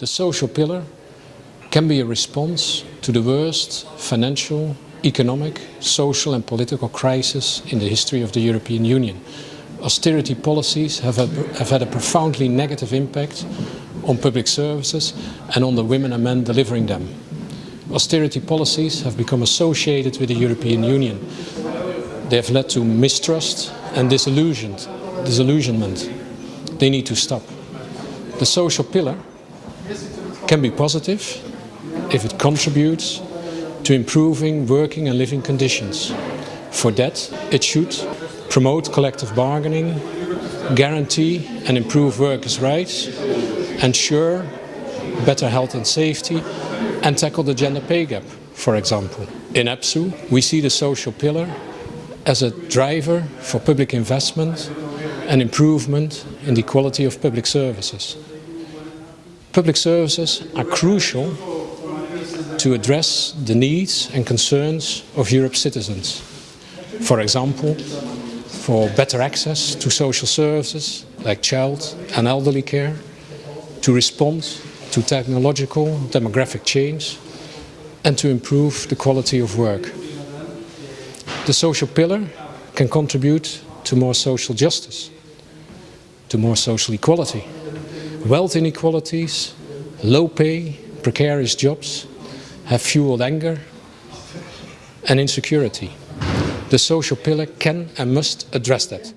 The social pillar can be a response to the worst financial, economic, social and political crisis in the history of the European Union. Austerity policies have, have had a profoundly negative impact on public services and on the women and men delivering them. Austerity policies have become associated with the European Union. They have led to mistrust and disillusionment. They need to stop. The social pillar can be positive if it contributes to improving working and living conditions. For that, it should promote collective bargaining, guarantee and improve workers' rights, ensure better health and safety, and tackle the gender pay gap, for example. In EPSU, we see the social pillar as a driver for public investment and improvement in the quality of public services. Public services are crucial to address the needs and concerns of Europe's citizens. For example, for better access to social services like child and elderly care, to respond to technological demographic change and to improve the quality of work. The social pillar can contribute to more social justice, to more social equality Wealth inequalities, low pay, precarious jobs have fueled anger and insecurity. The social pillar can and must address that.